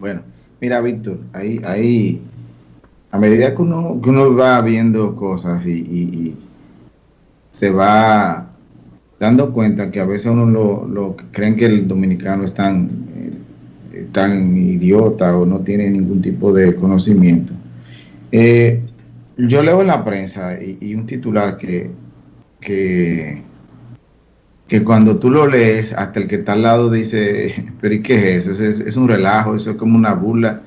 Bueno, mira, Víctor, ahí, ahí, a medida que uno, que uno va viendo cosas y, se va dando cuenta que a veces uno lo, lo creen que el dominicano es tan, eh, tan idiota o no tiene ningún tipo de conocimiento. Eh, yo leo en la prensa y, un titular que, que, que, cuando tú lo lees, hasta el que está al lado dice, pero ¿y qué es eso? Es, un relajo, eso es como una burla.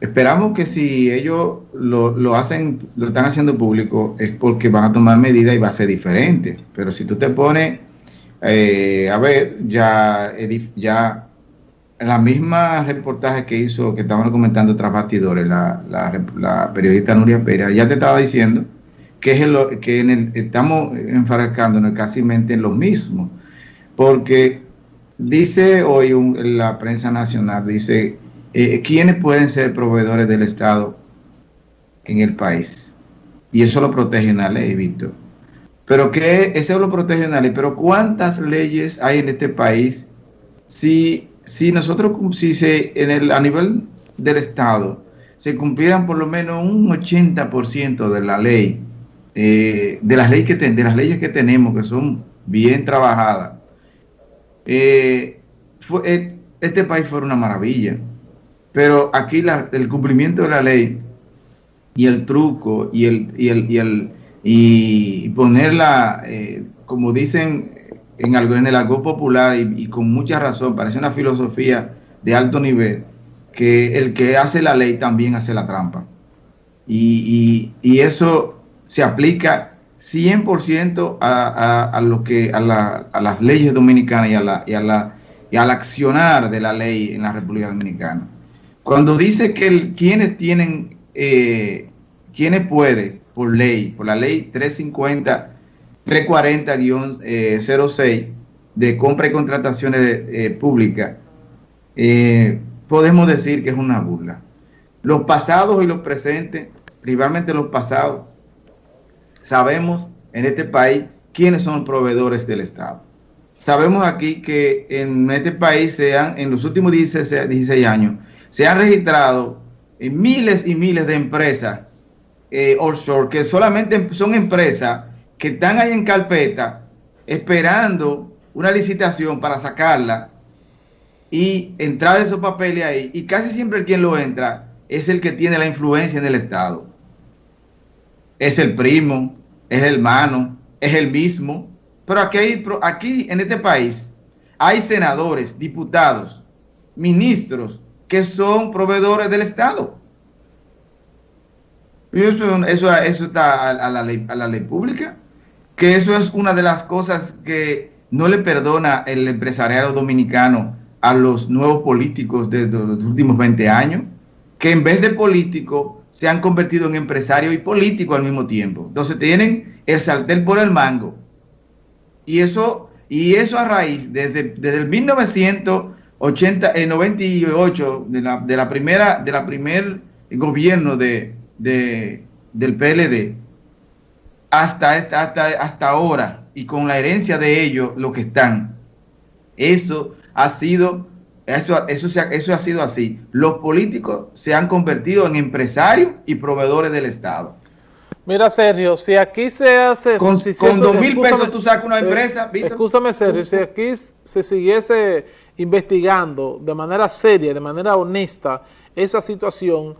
Esperamos que si ellos lo, hacen, lo están haciendo público, es porque van a tomar medidas y va a ser diferente. Pero si tú te pones, eh, a ver, ya, ya la misma reportaje que hizo, que estaban comentando tras bastidores, la, la, periodista Nuria Pérez, ya te estaba diciendo que, es lo, que en el, estamos enfrascándonos casi en lo mismo, porque dice hoy la prensa nacional, dice, eh, ¿quiénes pueden ser proveedores del Estado en el país? Y eso lo protege una ley, Víctor. Pero que eso lo protege ley, pero ¿cuántas leyes hay en este país si si nosotros, si se, en el, a nivel del Estado, se cumplieran por lo menos un 80% de la ley, eh, de, las leyes que de las leyes que tenemos, que son bien trabajadas, eh, eh, este país fuera una maravilla. Pero aquí el cumplimiento de la ley y el truco y el, y el, y el y ponerla, como dicen en, algo, en el algo popular y, con mucha razón, parece una filosofía de alto nivel, que el que hace la ley también hace la trampa. Y, eso se aplica 100% a, a, lo que, a, las leyes dominicanas y, a la, y, a la, y al accionar de la ley en la República Dominicana. Cuando dice que quienes tienen, eh, quienes puede por ley, por la ley 350 340-06 de compra y contrataciones eh, públicas, eh, podemos decir que es una burla. Los pasados y los presentes, principalmente los pasados, sabemos en este país quiénes son proveedores del Estado. Sabemos aquí que en este país, sean, en los últimos 16, 16 años, se han registrado miles y miles de empresas eh, offshore, que solamente son empresas que están ahí en carpeta esperando una licitación para sacarla y entrar esos papeles ahí. Y casi siempre quien lo entra es el que tiene la influencia en el Estado. Es el primo, es el hermano, es el mismo. Pero aquí, aquí en este país hay senadores, diputados, ministros que son proveedores del Estado. Eso, eso, eso está a, la ley, a la ley pública que eso es una de las cosas que no le perdona el empresariado dominicano a los nuevos políticos de los últimos 20 años, que en vez de político se han convertido en empresario y político al mismo tiempo. Entonces tienen el saltel por el mango. Y eso, y eso a raíz, desde, desde el 1998, de la, de la primera, de la primer gobierno de, de, del PLD, hasta, hasta, hasta ahora y con la herencia de ellos, lo que están. Eso ha sido, eso, eso, eso ha sido así. Los políticos se han convertido en empresarios y proveedores del Estado. Mira, Sergio, si aquí se hace... Con, dos mil pesos tú sacas una eh, empresa, Escúchame, Sergio, si aquí se siguiese investigando de manera seria, de manera honesta, esa situación,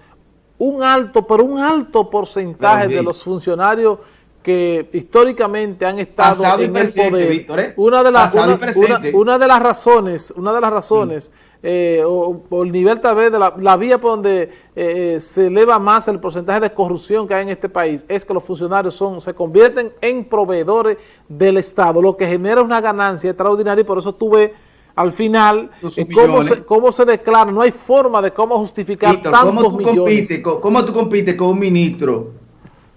un alto, pero un alto porcentaje de los funcionarios que históricamente han estado en el poder. ¿eh? Una de las una, de las razones, una de las razones, mm. eh, o, el nivel tal vez de la, vía por donde eh, se eleva más el porcentaje de corrupción que hay en este país, es que los funcionarios son, se convierten en proveedores del Estado, lo que genera una ganancia extraordinaria y por eso tuve al final cómo se, cómo se, declara, no hay forma de cómo justificar tantos ¿cómo tú millones. Compites, ¿Cómo tú compites con un ministro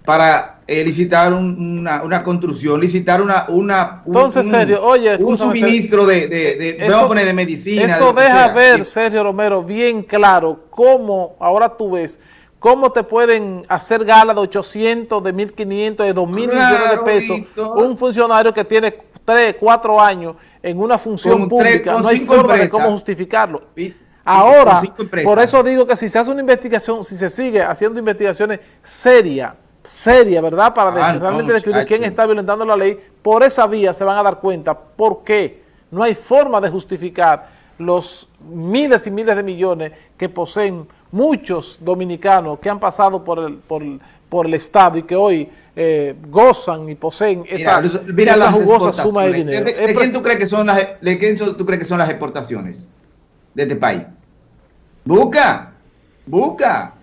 para eh, licitar una, construcción, licitar una... una Entonces, Sergio, oye... Un suministro de, de, de, medicina. Eso deja ver, Sergio Romero, bien claro cómo, ahora tú ves, cómo te pueden hacer gala de 800, de 1.500, de 2.000 millones de pesos un funcionario que tiene 3, 4 años en una función pública. no hay forma de cómo justificarlo. Ahora, por eso digo que si se hace una investigación, si se sigue haciendo investigaciones serias, serias, ¿verdad? Para ah, realmente descubrir quién está violentando la ley, por esa vía se van a dar cuenta por qué no hay forma de justificar los miles y miles de millones que poseen muchos dominicanos que han pasado por el, por, por el Estado y que hoy eh, gozan y poseen esa, jugosa suma de dinero. ¿De, quién tú crees que son las, de quién tú crees que son las exportaciones de este país? Busca, busca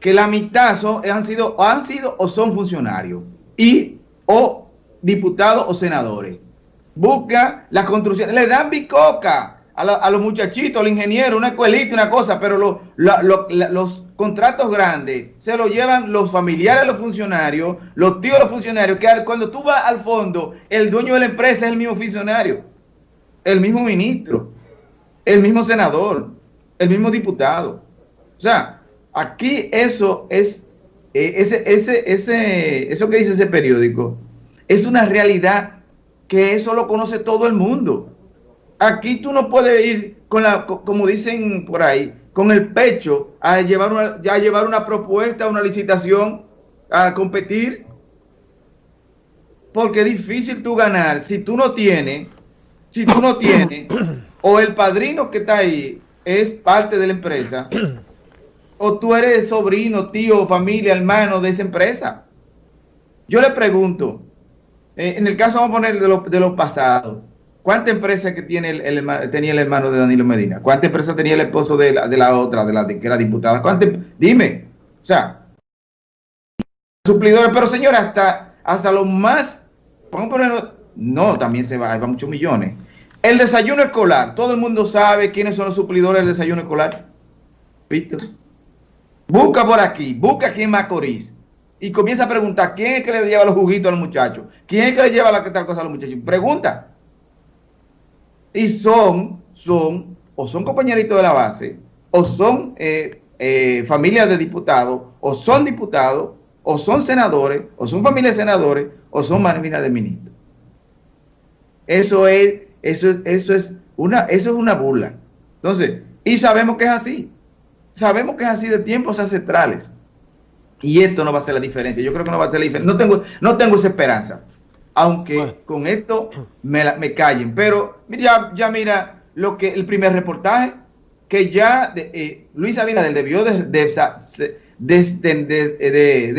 que la mitad son, han sido han sido o son funcionarios y o diputados o senadores. Busca las construcciones, le dan bicoca a, los muchachitos, al ingeniero, una escuelita, una cosa, pero los contratos grandes se los llevan los familiares de los funcionarios, los tíos de los funcionarios, que cuando tú vas al fondo, el dueño de la empresa es el mismo funcionario, el mismo ministro, el mismo senador, el mismo diputado. O sea, aquí eso es, eh, ese, ese, ese, eso que dice ese periódico, es una realidad que eso lo conoce todo el mundo. Aquí tú no puedes ir con la, como dicen por ahí, con el pecho a llevar una, a llevar una propuesta, una licitación, a competir. Porque es difícil tú ganar si tú no tienes, si tú no tienes, o el padrino que está ahí es parte de la empresa, o tú eres sobrino, tío, familia, hermano de esa empresa. Yo le pregunto, eh, en el caso vamos a poner de los de lo pasados, ¿Cuánta empresa tiene el, tenía el hermano de Danilo Medina? ¿Cuánta empresa tenía el esposo de la, de la otra, de la que era diputada? ¿Cuánta? Dime. O sea, suplidores, pero señora, hasta, hasta lo más, vamos a ponerlo, no, también se va, va muchos millones. El desayuno escolar, todo el mundo sabe quiénes son los suplidores del desayuno escolar. ¿Viste? Busca por aquí, busca aquí en Macorís y comienza a preguntar quién es que le lleva los juguitos a los muchachos, quién es que le lleva la tal cosa a los muchachos. Pregunta y son, son, o son compañeritos de la base, o son eh, eh, familias de diputados, o son diputados, o son senadores, o son familias de senadores, o son marinas de ministros. Eso es, eso, eso es una, eso es una burla. Entonces, y sabemos que es así. Sabemos que es así de tiempos ancestrales. Y esto no va a ser la diferencia. Yo creo que no va a ser la diferencia. No tengo, no tengo esa esperanza aunque con esto me, me, callen. Pero ya, ya mira lo que el primer reportaje, que ya eh, Luis Abinader debió de, de,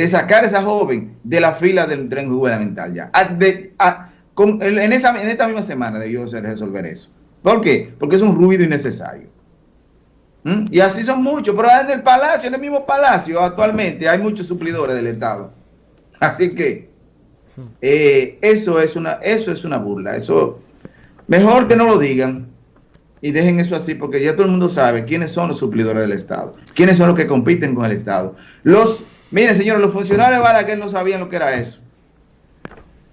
sacar a esa joven de la fila del tren gubernamental ya. en, esa, en esta misma semana debió de resolver eso. ¿Por qué? Porque es un ruido innecesario. ¿Mm? Y así son muchos, pero en el palacio, en el mismo palacio actualmente hay muchos suplidores del Estado. Así que eh, eso, es una, eso es una burla. Eso, mejor que no lo digan y dejen eso así, porque ya todo el mundo sabe quiénes son los suplidores del Estado, quiénes son los que compiten con el Estado. Los, miren señores, los funcionarios de Balaguer no sabían lo que era eso.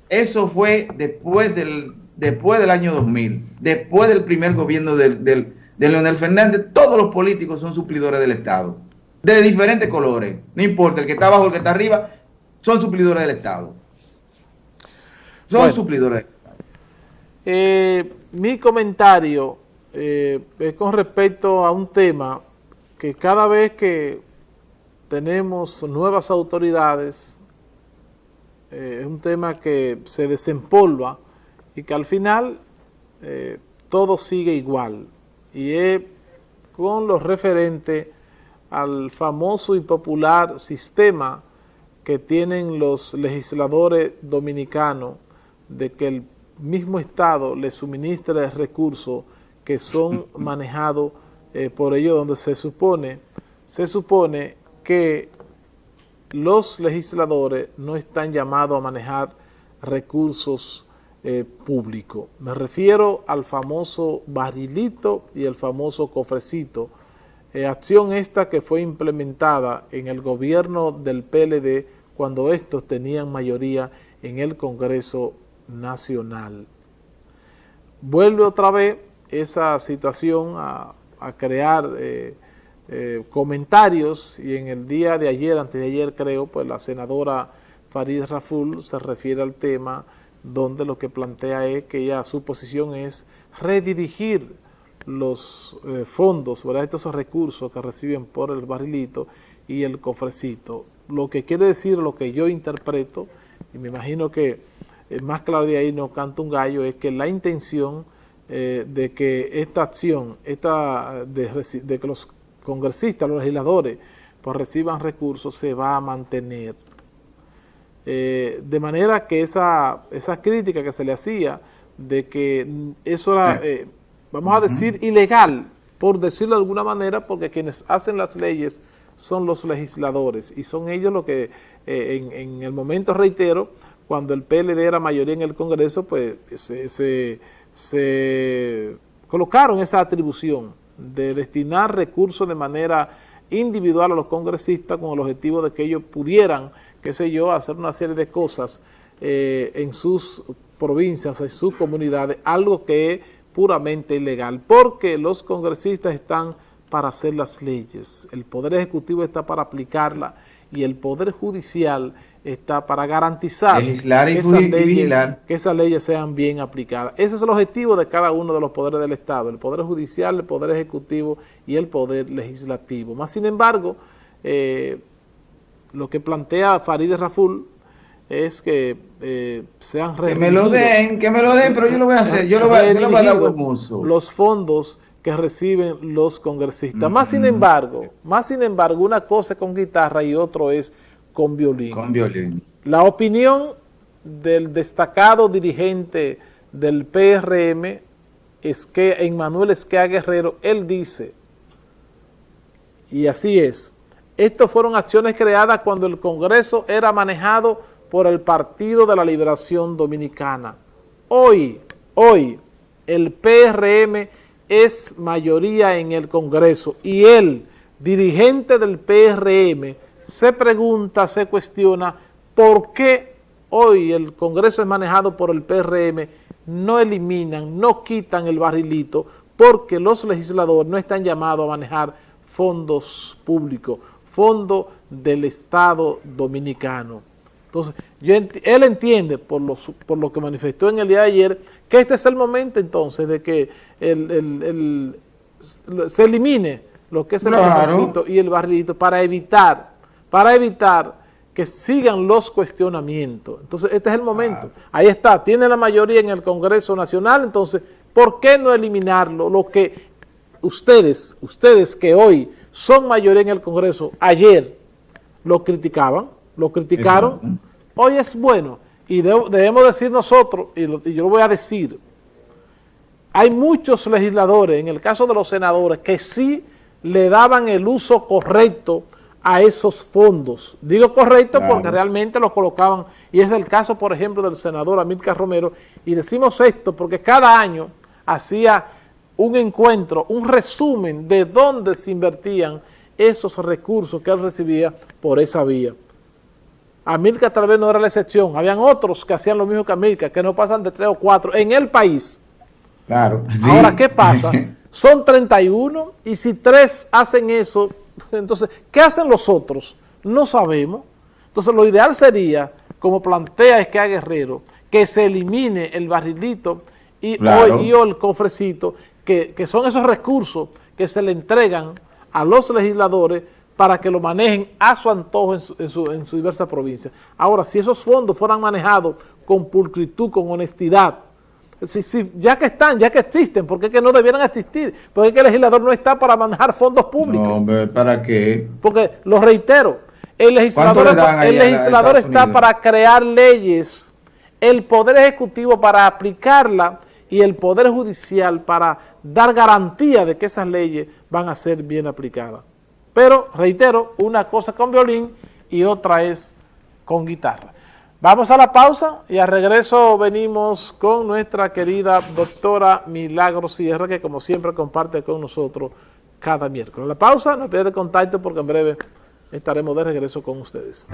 Eso fue después del, después del año 2000, después del primer gobierno del, del, de Leonel Fernández, todos los políticos son suplidores del Estado, de diferentes colores, no importa, el que está abajo, el que está arriba, son suplidores del Estado. Son suplidores. Eh, mi comentario eh, es con respecto a un tema que cada vez que tenemos nuevas autoridades, eh, es un tema que se desempolva y que al final todo sigue igual. Y es con lo referente al famoso y popular sistema que tienen los legisladores dominicanos de que el mismo Estado le suministre recursos que son manejados eh, por ellos donde se supone, se supone que los legisladores no están llamados a manejar recursos eh, públicos. Me refiero al famoso barilito y el famoso cofrecito, eh, acción esta que fue implementada en el gobierno del PLD cuando estos tenían mayoría en el Congreso nacional. Vuelve otra vez esa situación a, crear eh, comentarios y en el día de ayer, antes de ayer creo, pues la senadora Farid Raful se refiere al tema donde lo que plantea es que ya su posición es redirigir los eh, fondos, ¿verdad? estos recursos que reciben por el barrilito y el cofrecito. Lo que quiere decir, lo que yo interpreto, y me imagino que más claro de ahí no canta un gallo, es que la intención eh, de que esta acción, esta de, que los congresistas, los legisladores, pues reciban recursos, se va a mantener. Eh, de manera que esa, esa crítica que se le hacía de que eso era, eh, vamos a decir, ilegal, por decirlo de alguna manera, porque quienes hacen las leyes son los legisladores y son ellos los que en, en, el momento, reitero, cuando el PLD era mayoría en el Congreso, pues se, se, colocaron esa atribución de destinar recursos de manera individual a los congresistas con el objetivo de que ellos pudieran, qué sé yo, hacer una serie de cosas eh, en sus provincias, en sus comunidades, algo que es puramente ilegal, porque los congresistas están para hacer las leyes, el Poder Ejecutivo está para aplicarla y el Poder Judicial está para garantizar que, esas leyes, sean bien aplicadas. Ese es el objetivo de cada uno de los poderes del Estado, el Poder Judicial, el Poder Ejecutivo y el Poder Legislativo. Más sin embargo, eh, lo que plantea Farideh Raful es que eh, sean Que me lo den, que me lo den, pero yo lo voy a hacer, yo lo voy, a, dar Los fondos que reciben los congresistas. Más sin embargo, más sin embargo, una cosa es con guitarra y otro es con violín. Con violín. La opinión del destacado dirigente del PRM es que Emmanuel Esquea Guerrero, él dice, y así es, estas fueron acciones creadas cuando el Congreso era manejado por el Partido de la Liberación Dominicana. Hoy, hoy, el PRM es mayoría en el Congreso y el dirigente del PRM se pregunta, se cuestiona por qué hoy el Congreso es manejado por el PRM, no eliminan, no quitan el barrilito, porque los legisladores no están llamados a manejar fondos públicos, fondos del Estado Dominicano. Entonces, él entiende, por lo, por lo que manifestó en el día de ayer, que este es el momento entonces de que se elimine lo que es el claro. y el barrilito para evitar para evitar que sigan los cuestionamientos. Entonces, este es el momento. Ahí está, tiene la mayoría en el Congreso Nacional, entonces, ¿por qué no eliminarlo? Lo que ustedes, ustedes que hoy son mayoría en el Congreso, ayer lo criticaban, lo criticaron, hoy es bueno. Y debemos decir nosotros, y, y yo lo voy a decir, hay muchos legisladores, en el caso de los senadores, que sí le daban el uso correcto a esos fondos. Digo correcto porque realmente los colocaban, y es el caso, por ejemplo, del senador Amílcar Romero, y decimos esto porque cada año hacía un encuentro, un resumen de dónde se invertían esos recursos que él recibía por esa vía. Amílcar tal vez no era la excepción, habían otros que hacían lo mismo que Amílcar, que no pasan de tres o cuatro en el país. Claro. Ahora, ¿qué pasa? Son 31 y si tres hacen eso, entonces, ¿qué hacen los otros? No sabemos. Entonces, lo ideal sería, como plantea Esquea Guerrero, que se elimine el barrilito y, o, el cofrecito, que, son esos recursos que se le entregan a los legisladores para que lo manejen a su antojo en su, en su, en su diversa provincia. Ahora, si esos fondos fueran manejados con pulcritud, con honestidad, ya que están, ya que existen, ¿por qué que no debieran existir? Porque que el legislador no está para manejar fondos públicos. No, hombre, ¿para qué? Porque, lo reitero, el legislador, el legislador está para crear leyes, el Poder Ejecutivo para aplicarla y el Poder Judicial para dar garantía de que esas leyes van a ser bien aplicadas. Pero, reitero, una cosa con violín y otra es con guitarra. Vamos a la pausa y al regreso venimos con nuestra querida doctora Milagro Sierra, que como siempre comparte con nosotros cada miércoles. La pausa, no pierde contacto porque en breve estaremos de regreso con ustedes.